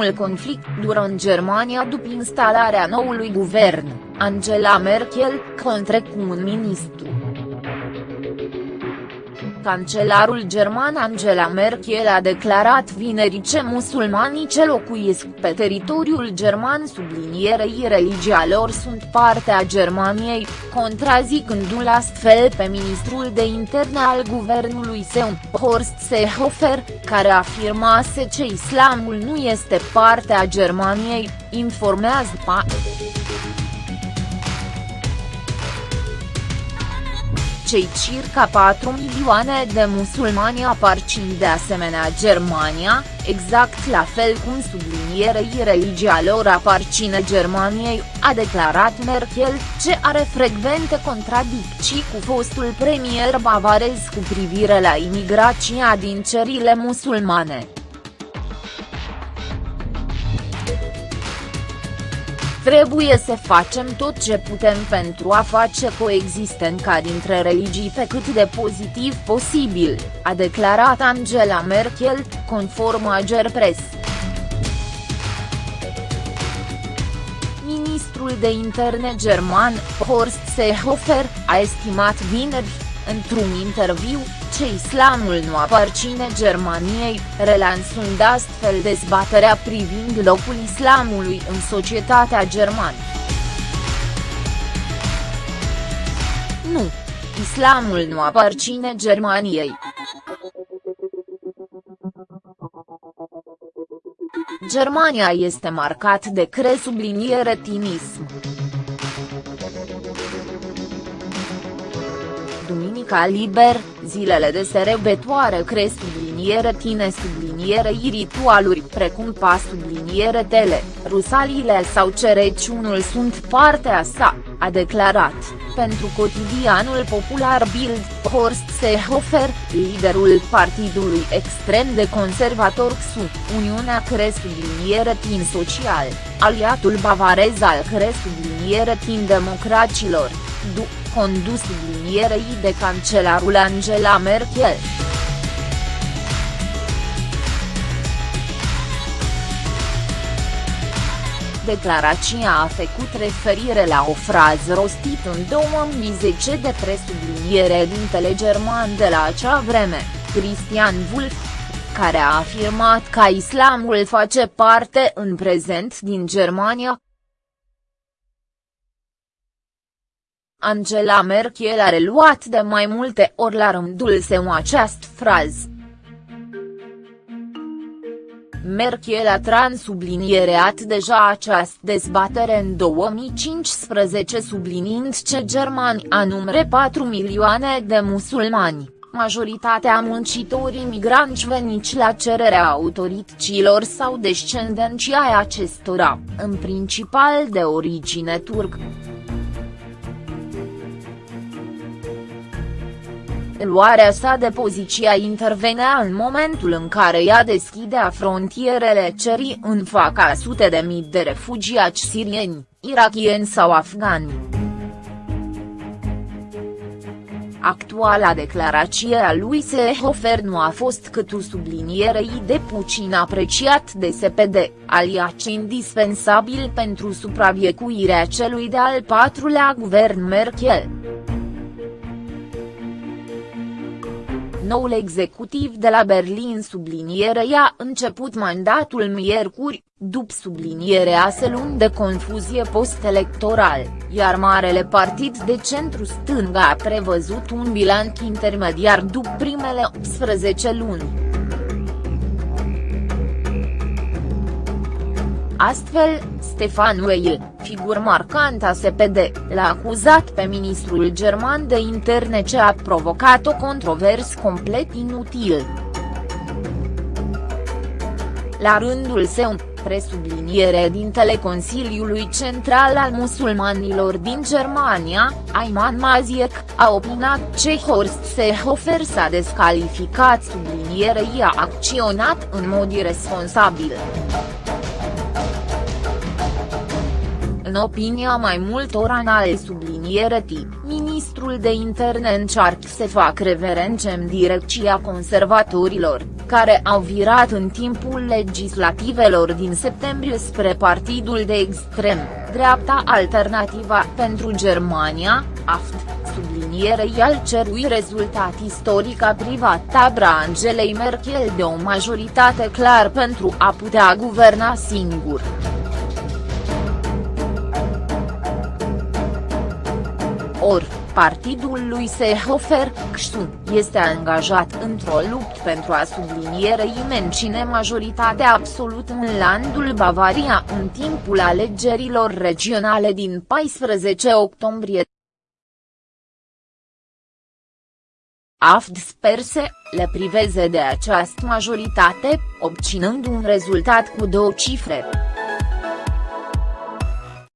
primul conflict dură în Germania după instalarea noului guvern, Angela Merkel, contre cu un ministru. Cancelarul german Angela Merkel a declarat vineri ce musulmanii ce locuiesc pe teritoriul german sublinierei religia lor sunt parte a Germaniei, contrazicându-l astfel pe ministrul de interne al guvernului său, Horst Seehofer, care afirmase ce islamul nu este parte a Germaniei, informează PA. Cei circa 4 milioane de musulmani aparțin de asemenea Germania, exact la fel cum sublinierei religia lor aparține Germaniei, a declarat Merkel, ce are frecvente contradicții cu fostul premier bavarez cu privire la imigrația din țările musulmane. Trebuie să facem tot ce putem pentru a face coexistența dintre religii pe cât de pozitiv posibil, a declarat Angela Merkel, conform Agerpres. Ministrul de interne german, Horst Seehofer, a estimat vineri, într-un interviu, ce islamul nu aparține Germaniei, relansând astfel dezbaterea privind locul islamului în societatea germană. Nu. Islamul nu aparține Germaniei. Germania este marcat de cresubliniere tinism. Duminica liber, zilele de serebetoare cresc subliniere tine subliniere ritualuri precum pas subliniere tele, rusaliile sau cereciunul sunt partea sa, a declarat, pentru cotidianul popular Bild, Horst Seehofer, liderul partidului extrem de conservator XU, Uniunea Cresc subliniere tin social, aliatul bavarez al Cresc subliniere tin democracilor, după condus sublinierei de cancelarul Angela Merkel. Declarația a făcut referire la o frază rostită în 2010 de presubliniere dintele german de la acea vreme, Christian Wulff, care a afirmat că islamul face parte în prezent din Germania, Angela Merkel a reluat de mai multe ori la rândul său această frază. Merkel a transubliniereat deja această dezbatere în 2015 subliniind ce germani anumre 4 milioane de musulmani, majoritatea muncitorii migranți veniți la cererea autorităților sau descendenții ai acestora, în principal de origine turcă. Luarea sa de poziția intervenea în momentul în ea ea deschidea frontierele cerii în fața sute de mii de refugiați sirieni, irakieni sau afgani. Actuala declarație a lui Seehofer nu a fost cât o sublinierei de puțin apreciat de SPD, aliac indispensabil pentru supraviețuirea celui de-al patrulea guvern Merkel. Noul executiv de la Berlin subliniere a început mandatul miercuri, după sublinierea se luni de confuzie post-electoral, iar Marele Partid de Centru-Stânga a prevăzut un bilanț intermediar după primele 18 luni. Astfel, Stefan Weil, figur marcant a SPD, l-a acuzat pe ministrul german de interne ce a provocat o controversă complet inutil. La rândul său, presubliniere dintele Consiliului Central al Musulmanilor din Germania, Ayman Maziek, a opinat ce Horst Seehofer s-a descalificat sublinierei a acționat în mod irresponsabil. În opinia mai multor anale subliniere tip, ministrul de interne încearcă să facă reverențe în direcția conservatorilor, care au virat în timpul legislativelor din septembrie spre partidul de extrem, dreapta Alternativa pentru Germania, AFT, sublinierei al cerui rezultat istoric a privat tabra Angelei Merkel de o majoritate clar pentru a putea guverna singur. Or, partidul lui Seehofer, CSU, este angajat într-o luptă pentru a sublinierei menține majoritatea absolută în landul Bavaria în timpul alegerilor regionale din 14 octombrie. AFD sperse, le priveze de această majoritate, obținând un rezultat cu două cifre.